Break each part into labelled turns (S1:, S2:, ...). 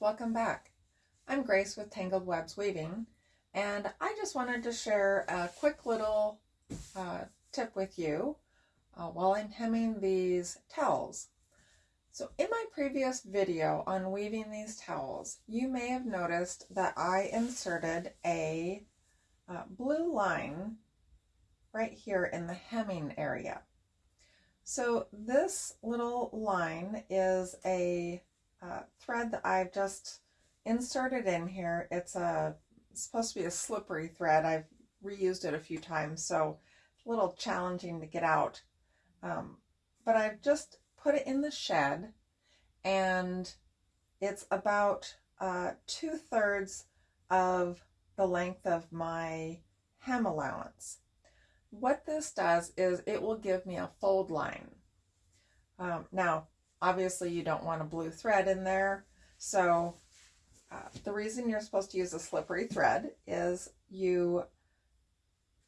S1: welcome back. I'm Grace with Tangled Webs Weaving, and I just wanted to share a quick little uh, tip with you uh, while I'm hemming these towels. So in my previous video on weaving these towels, you may have noticed that I inserted a uh, blue line right here in the hemming area. So this little line is a uh, thread that I've just inserted in here. It's a supposed to be a slippery thread. I've reused it a few times, so it's a little challenging to get out. Um, but I've just put it in the shed and it's about uh, two thirds of the length of my hem allowance. What this does is it will give me a fold line. Um, now, obviously you don't want a blue thread in there, so uh, the reason you're supposed to use a slippery thread is you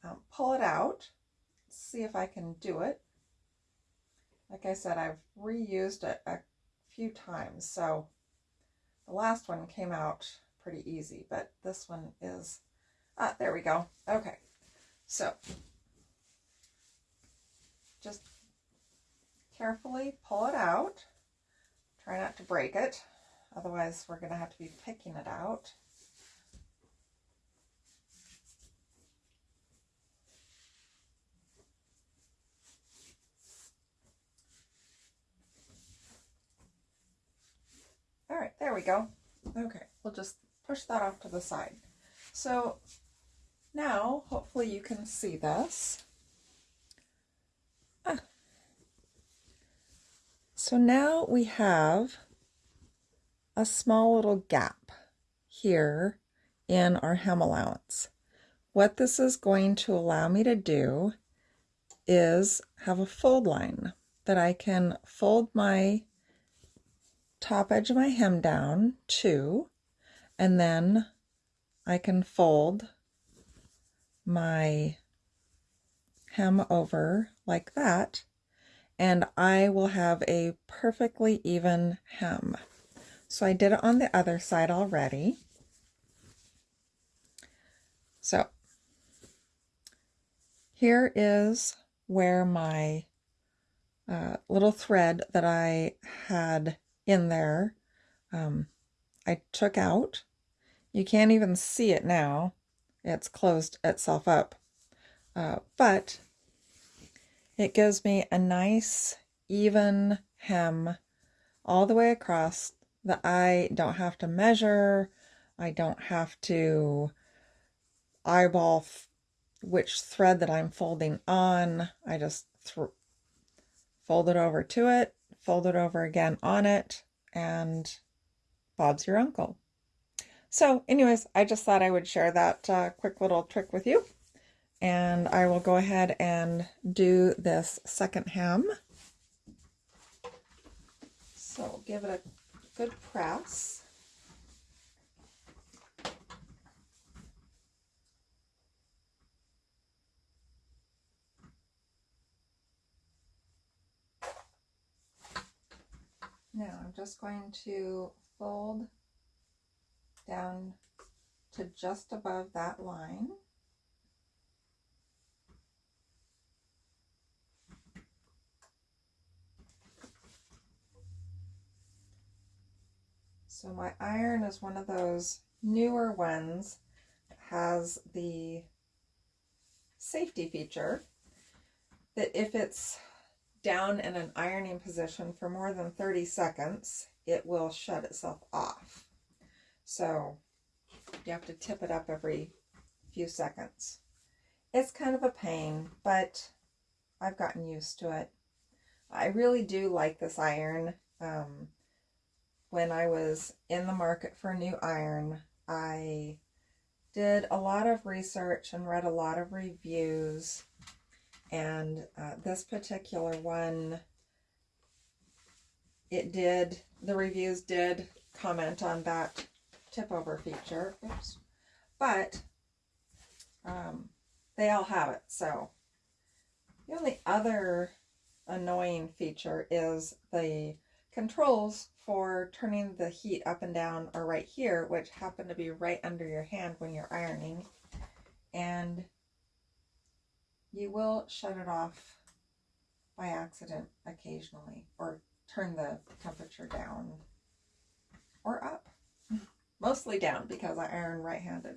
S1: um, pull it out. See if I can do it. Like I said, I've reused it a few times, so the last one came out pretty easy, but this one is, ah, there we go. Okay, so just carefully pull it out. Try not to break it, otherwise we're going to have to be picking it out. All right, there we go. Okay, we'll just push that off to the side. So now, hopefully you can see this. Ah. So now we have a small little gap here in our hem allowance. What this is going to allow me to do is have a fold line that I can fold my top edge of my hem down to, and then I can fold my hem over like that, and I will have a perfectly even hem. So I did it on the other side already. So here is where my uh, little thread that I had in there um, I took out. You can't even see it now. It's closed itself up. Uh, but it gives me a nice even hem all the way across that I don't have to measure. I don't have to eyeball which thread that I'm folding on. I just fold it over to it fold it over again on it, and Bob's your uncle. So anyways, I just thought I would share that uh, quick little trick with you. And I will go ahead and do this second hem. So give it a good press. Now I'm just going to fold down to just above that line. So my iron is one of those newer ones that has the safety feature that if it's down in an ironing position for more than 30 seconds, it will shut itself off. So you have to tip it up every few seconds. It's kind of a pain, but I've gotten used to it. I really do like this iron. Um, when I was in the market for new iron, I did a lot of research and read a lot of reviews and uh, this particular one, it did, the reviews did comment on that tip over feature. Oops. But um, they all have it. So the only other annoying feature is the controls for turning the heat up and down are right here, which happen to be right under your hand when you're ironing. And you will shut it off by accident occasionally or turn the temperature down or up. Mostly down because I iron right-handed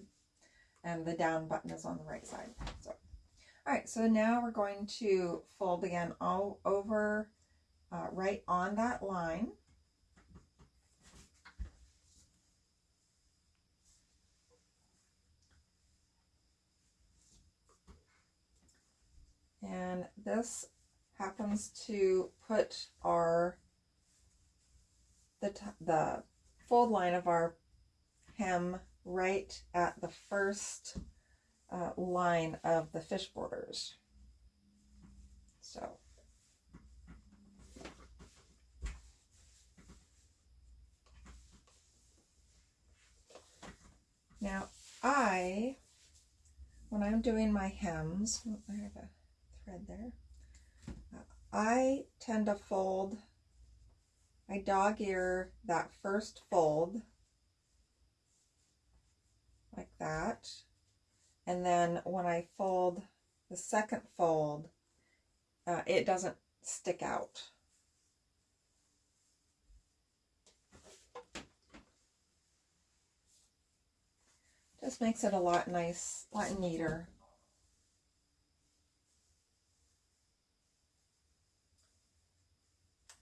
S1: and the down button is on the right side. So, all right, so now we're going to fold again all over uh, right on that line. And this happens to put our the, the fold line of our hem right at the first uh, line of the fish borders. So now I, when I'm doing my hems, I have a thread there. I tend to fold, I dog ear that first fold like that. And then when I fold the second fold, uh, it doesn't stick out. Just makes it a lot nice, a lot neater.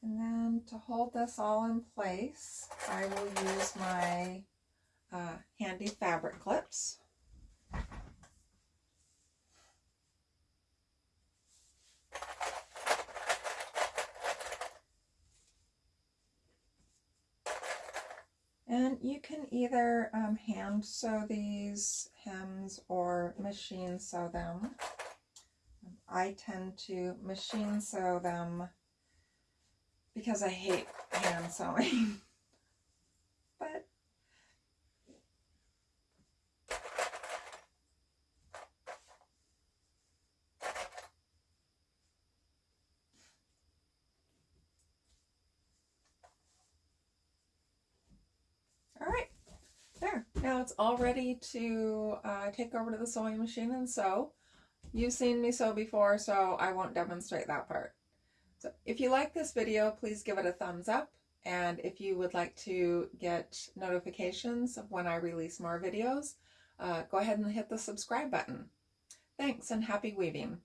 S1: And then to hold this all in place, I will use my uh, handy fabric clips. And you can either um, hand sew these hems or machine sew them. I tend to machine sew them because I hate hand sewing. but All right, it's all ready to uh, take over to the sewing machine and sew. You've seen me sew before, so I won't demonstrate that part. So if you like this video, please give it a thumbs up. And if you would like to get notifications of when I release more videos, uh, go ahead and hit the subscribe button. Thanks and happy weaving.